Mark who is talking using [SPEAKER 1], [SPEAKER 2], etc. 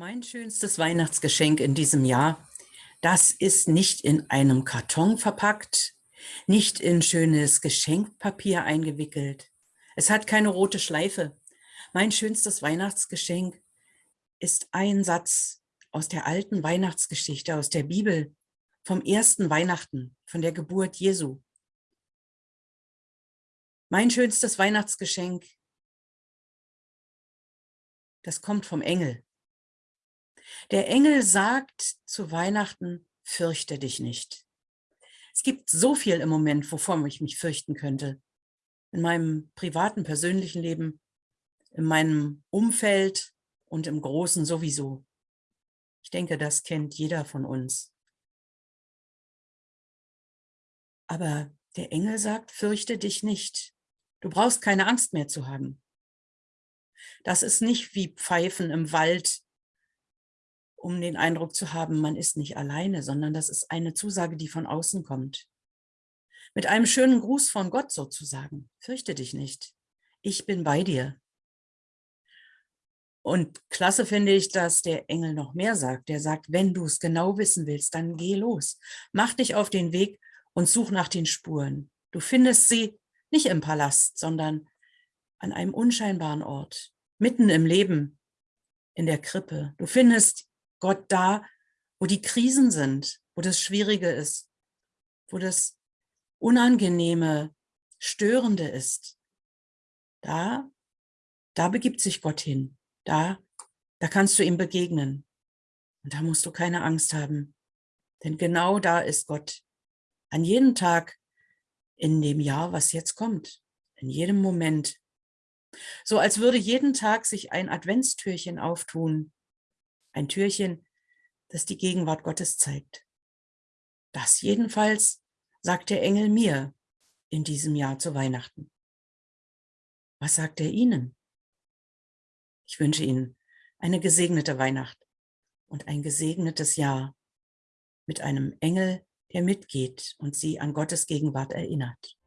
[SPEAKER 1] Mein schönstes Weihnachtsgeschenk in diesem Jahr, das ist nicht in einem Karton verpackt, nicht in schönes Geschenkpapier eingewickelt. Es hat keine rote Schleife. Mein schönstes Weihnachtsgeschenk ist ein Satz aus der alten Weihnachtsgeschichte, aus der Bibel, vom ersten Weihnachten, von der Geburt Jesu. Mein schönstes Weihnachtsgeschenk, das kommt vom Engel. Der Engel sagt zu Weihnachten, fürchte dich nicht. Es gibt so viel im Moment, wovor ich mich fürchten könnte. In meinem privaten, persönlichen Leben, in meinem Umfeld und im Großen sowieso. Ich denke, das kennt jeder von uns. Aber der Engel sagt, fürchte dich nicht. Du brauchst keine Angst mehr zu haben. Das ist nicht wie Pfeifen im Wald, um den Eindruck zu haben, man ist nicht alleine, sondern das ist eine Zusage, die von außen kommt. Mit einem schönen Gruß von Gott sozusagen. Fürchte dich nicht. Ich bin bei dir. Und klasse finde ich, dass der Engel noch mehr sagt. Der sagt, wenn du es genau wissen willst, dann geh los. Mach dich auf den Weg und such nach den Spuren. Du findest sie nicht im Palast, sondern an einem unscheinbaren Ort, mitten im Leben, in der Krippe. Du findest Gott da, wo die Krisen sind, wo das Schwierige ist, wo das Unangenehme, Störende ist. Da, da begibt sich Gott hin. Da, da kannst du ihm begegnen. Und da musst du keine Angst haben. Denn genau da ist Gott. An jedem Tag in dem Jahr, was jetzt kommt. In jedem Moment. So als würde jeden Tag sich ein Adventstürchen auftun ein Türchen, das die Gegenwart Gottes zeigt. Das jedenfalls sagt der Engel mir in diesem Jahr zu Weihnachten. Was sagt er Ihnen? Ich wünsche Ihnen eine gesegnete Weihnacht und ein gesegnetes Jahr mit einem Engel, der mitgeht und Sie an Gottes Gegenwart erinnert.